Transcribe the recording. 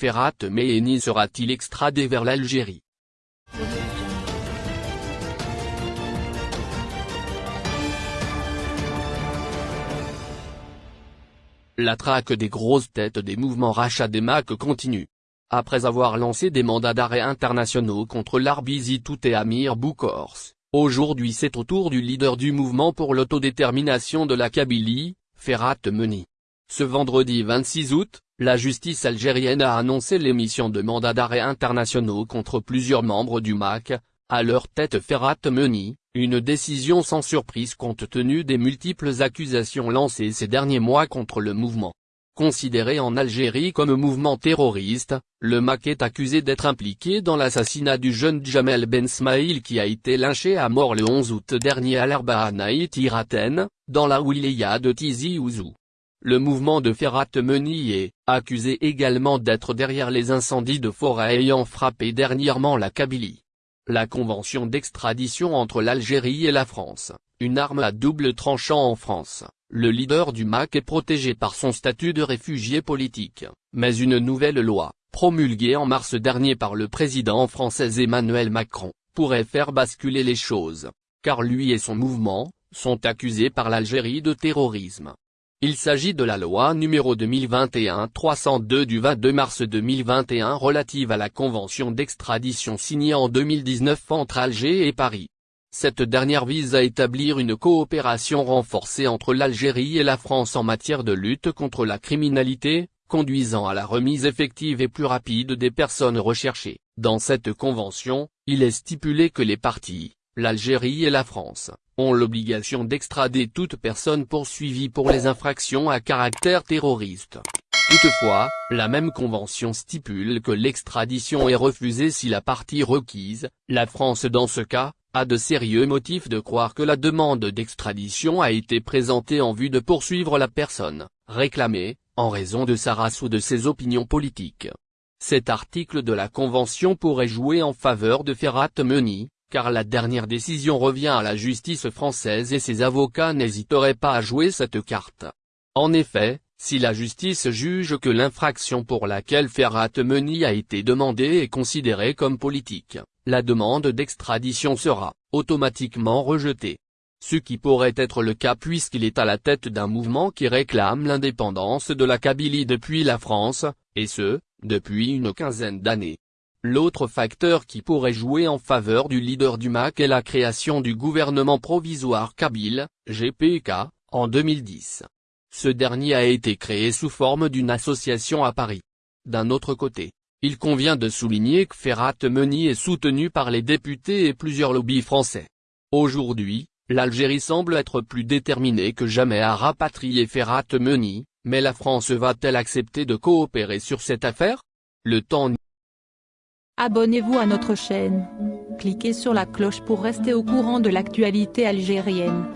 Ferhat Meheni sera-t-il extradé vers l'Algérie? La traque des grosses têtes des mouvements rachat des continue. Après avoir lancé des mandats d'arrêt internationaux contre l'Arbizi Tout et Amir Boukors, aujourd'hui c'est au tour du leader du mouvement pour l'autodétermination de la Kabylie, Ferhat Meni. Ce vendredi 26 août, la justice algérienne a annoncé l'émission de mandats d'arrêt internationaux contre plusieurs membres du MAC, à leur tête Ferhat Meni, une décision sans surprise compte tenu des multiples accusations lancées ces derniers mois contre le mouvement. Considéré en Algérie comme mouvement terroriste, le MAC est accusé d'être impliqué dans l'assassinat du jeune Jamel Ben Smaïl qui a été lynché à mort le 11 août dernier à l'Arbahanaït Iraten, dans la wilaya de Tizi Ouzou. Le mouvement de Ferhat Meni est accusé également d'être derrière les incendies de forêt ayant frappé dernièrement la Kabylie. La convention d'extradition entre l'Algérie et la France, une arme à double tranchant en France, le leader du MAC est protégé par son statut de réfugié politique, mais une nouvelle loi, promulguée en mars dernier par le président français Emmanuel Macron, pourrait faire basculer les choses, car lui et son mouvement, sont accusés par l'Algérie de terrorisme. Il s'agit de la loi numéro 2021-302 du 22 mars 2021 relative à la convention d'extradition signée en 2019 entre Alger et Paris. Cette dernière vise à établir une coopération renforcée entre l'Algérie et la France en matière de lutte contre la criminalité, conduisant à la remise effective et plus rapide des personnes recherchées. Dans cette convention, il est stipulé que les parties, l'Algérie et la France, l'obligation d'extrader toute personne poursuivie pour les infractions à caractère terroriste. Toutefois, la même convention stipule que l'extradition est refusée si la partie requise, la France dans ce cas, a de sérieux motifs de croire que la demande d'extradition a été présentée en vue de poursuivre la personne, réclamée, en raison de sa race ou de ses opinions politiques. Cet article de la Convention pourrait jouer en faveur de Ferhat Meni, car la dernière décision revient à la justice française et ses avocats n'hésiteraient pas à jouer cette carte. En effet, si la justice juge que l'infraction pour laquelle Ferhat Meni a été demandée est considérée comme politique, la demande d'extradition sera automatiquement rejetée. Ce qui pourrait être le cas puisqu'il est à la tête d'un mouvement qui réclame l'indépendance de la Kabylie depuis la France, et ce, depuis une quinzaine d'années. L'autre facteur qui pourrait jouer en faveur du leader du MAC est la création du gouvernement provisoire kabyle, GPK, en 2010. Ce dernier a été créé sous forme d'une association à Paris. D'un autre côté, il convient de souligner que Ferhat Meni est soutenu par les députés et plusieurs lobbies français. Aujourd'hui, l'Algérie semble être plus déterminée que jamais à rapatrier Ferhat Meni, mais la France va-t-elle accepter de coopérer sur cette affaire? Le temps Abonnez-vous à notre chaîne. Cliquez sur la cloche pour rester au courant de l'actualité algérienne.